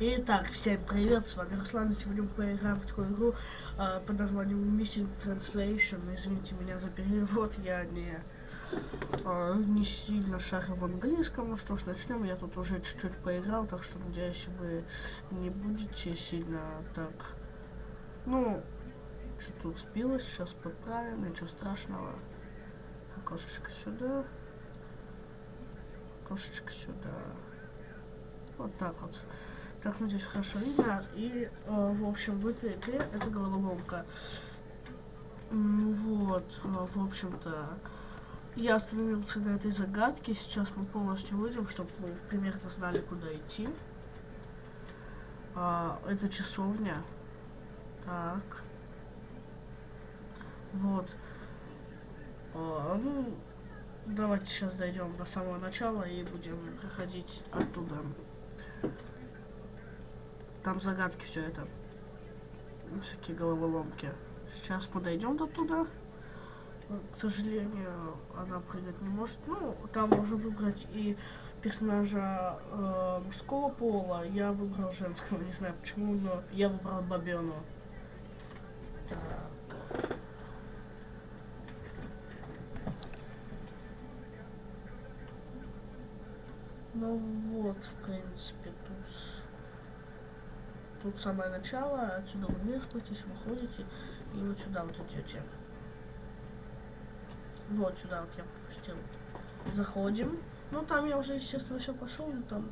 Итак, всем привет, с вами Руслан, и сегодня мы поиграем в такую игру э, под названием Missing Translation. Извините меня за перевод, я не, э, не сильно шарю в английском. Ну что ж, начнем. Я тут уже чуть-чуть поиграл, так что надеюсь, вы не будете сильно так... Ну, что тут сбилось, сейчас поправим, ничего страшного. Окошечко сюда. Окошечко сюда. Вот так вот. Так, надеюсь, хорошо видно. И, э, в общем, в этой игре это головоломка. Вот, э, в общем-то, я остановился на этой загадке. Сейчас мы полностью выйдем, чтобы вы примерно знали, куда идти. А, это часовня. Так. Вот. А, ну, давайте сейчас дойдем до самого начала и будем проходить оттуда. Там загадки все это. Всякие головоломки. Сейчас мы дойдем до туда. К сожалению, она прыгать не может. Ну, там можно выбрать и персонажа э, мужского пола. Я выбрал женского, не знаю почему, но я выбрал Бабену. Ну вот, в принципе, тут самое начало, отсюда вы вниз спуститесь, выходите, и вот сюда вот идете. Вот сюда вот я пропустил. Заходим. Ну там я уже, естественно, все пошел, но там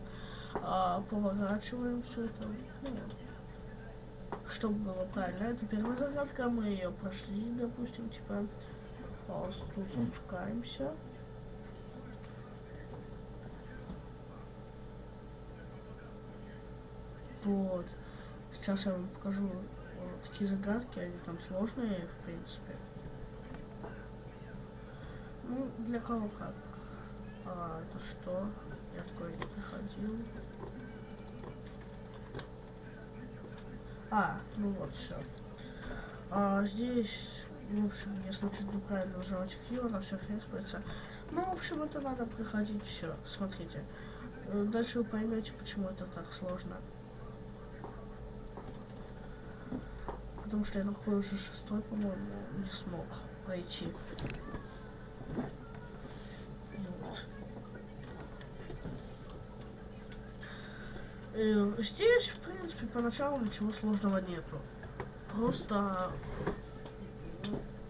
а, поворачиваем все это. Ну, чтобы было правильно. Это первая загадка, мы ее прошли, допустим, типа. А, тут спускаемся. Вот. Сейчас я вам покажу вот такие загадки, они там сложные, в принципе. Ну, для кого как. А, это что? Я такой не приходил. А, ну вот, все. А, здесь, в общем, если чуть неправильно нажимать Q, она все респается. Ну, в общем, это надо проходить все. Смотрите. Э, дальше вы поймете, почему это так сложно. Потому что я такой уже шестой, по-моему, не смог пройти. Вот. И э, здесь, в принципе, поначалу ничего сложного нету. Просто,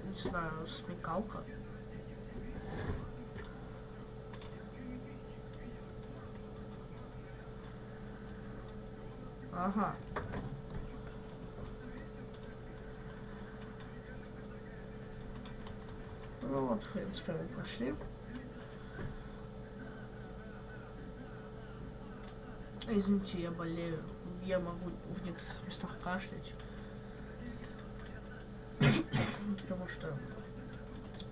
не знаю, смекалка. Ага. Ну вот, принципе, мы пошли. Извините, я болею. Я могу в некоторых местах кашлять. Потому что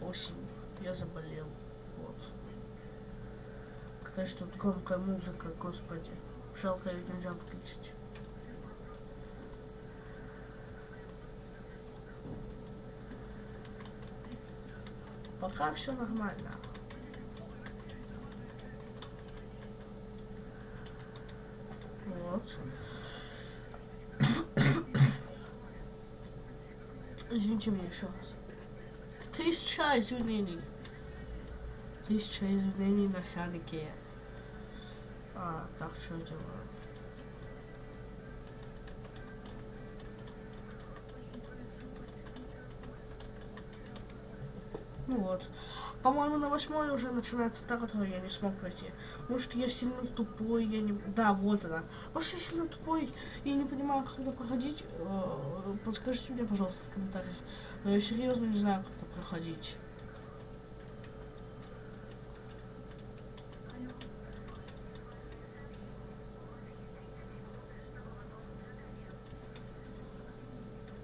осень. Я заболел. Вот. Какая же тут громкая музыка, господи. Жалко, ее нельзя включить. Пока все нормально. Вот. Извините меня еще раз. Тысяча извинений. Тысяча извинений на Сянике. А, так что я Ну вот. По-моему, на восьмой уже начинается та, которую я не смог пройти. Может, я сильно тупой, я не... Да, вот она. Может, я сильно тупой и не понимаю, как это проходить. Э, подскажите мне, пожалуйста, в комментариях. Но я серьезно не знаю, как это проходить.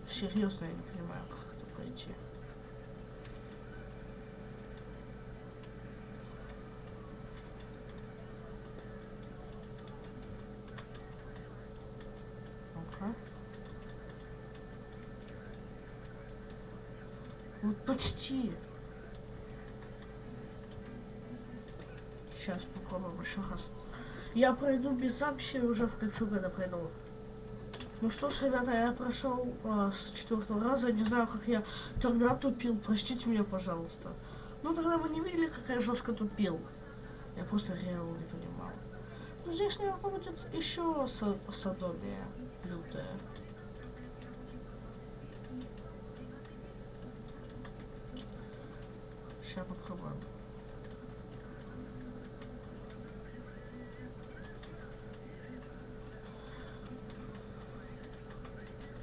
Серьезно, я не понимаю, как это пройти. Вот почти. Сейчас попробуем еще раз. Я пройду без записи уже включу, когда пройду. Ну что ж, ребята, я прошел а, с четвертого раза. Не знаю, как я тогда тупил. Простите меня, пожалуйста. Ну тогда вы не видели, как я жестко тупил. Я просто реально не понимал. Ну здесь, наверное, будет еще садомия лютая.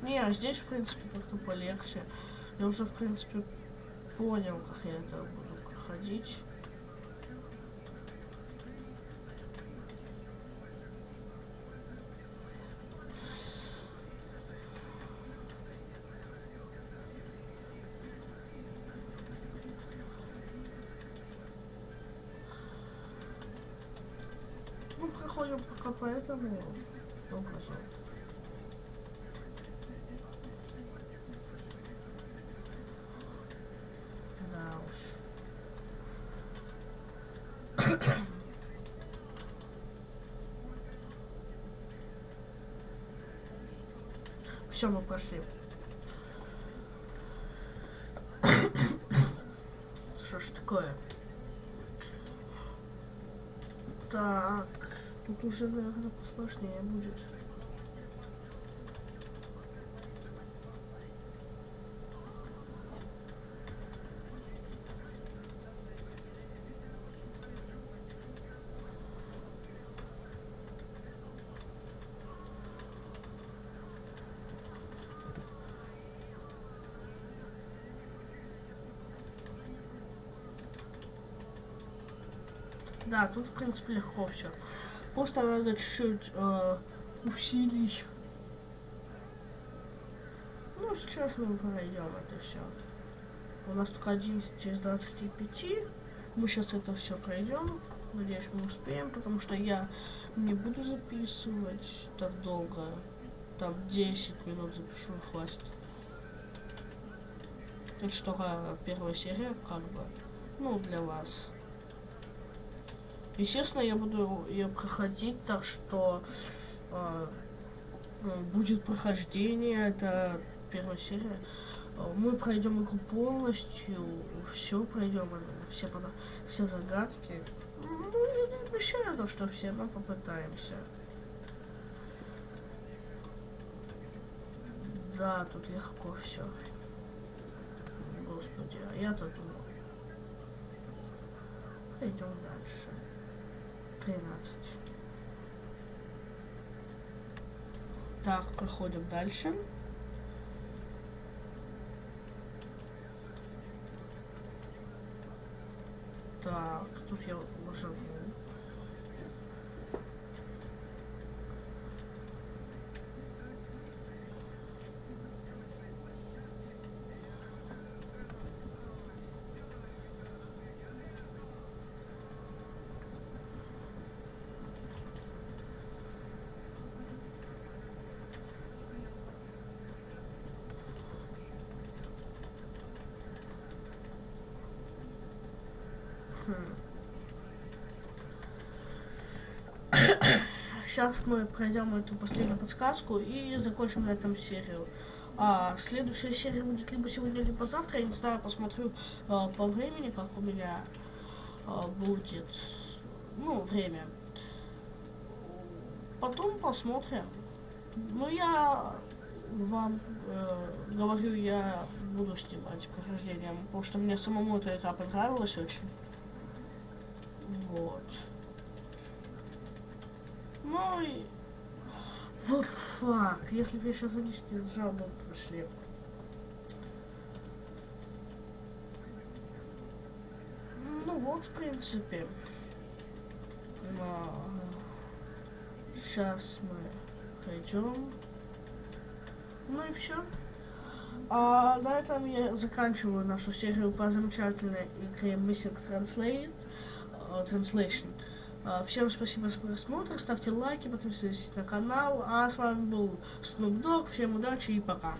Не, а здесь, в принципе, как-то полегче. Я уже, в принципе, понял, как я это буду проходить. Ну, проходим пока по этому образу. Да уж. Все, мы прошли. Что ж такое? Так, тут уже, наверное, посложнее будет. Да, тут, в принципе, легко все. Просто надо чуть-чуть э, усилить. Ну, сейчас мы пройдем это все. У нас только 11 из 25. Мы сейчас это все пройдем. Надеюсь, мы успеем, потому что я не буду записывать так долго. Там 10 минут запишу, хватит. Это что, первая серия, как бы. Ну, для вас. Естественно, я буду ее проходить, так что э, будет прохождение, это первая серия. Мы пройдем игру полностью, все пройдем, все, все загадки. Ну, не обещаю то, что все, но попытаемся. Да, тут легко все. Господи, а я-то думал. Пойдем дальше. 13. Так, проходим дальше. Так, тут я нажиму. Сейчас мы пройдем эту последнюю подсказку и закончим на этом серию. А следующая серия будет либо сегодня, либо завтра. Я не знаю, посмотрю а, по времени, как у меня а, будет. Ну, время. Потом посмотрим. Ну, я вам э, говорю, я буду снимать прохождение, потому что мне самому эта игра понравилась очень. Вот. Ну и... Вот факт. Если бы я сейчас вынести сжал, бы прошли. Ну вот, в принципе. Но... Сейчас мы пойдем. Ну и все. А на этом я заканчиваю нашу серию по замечательной игре Missing Translate, Translation. Uh, всем спасибо за просмотр, ставьте лайки, подписывайтесь на канал. А с вами был Snoop Dogg. Всем удачи и пока.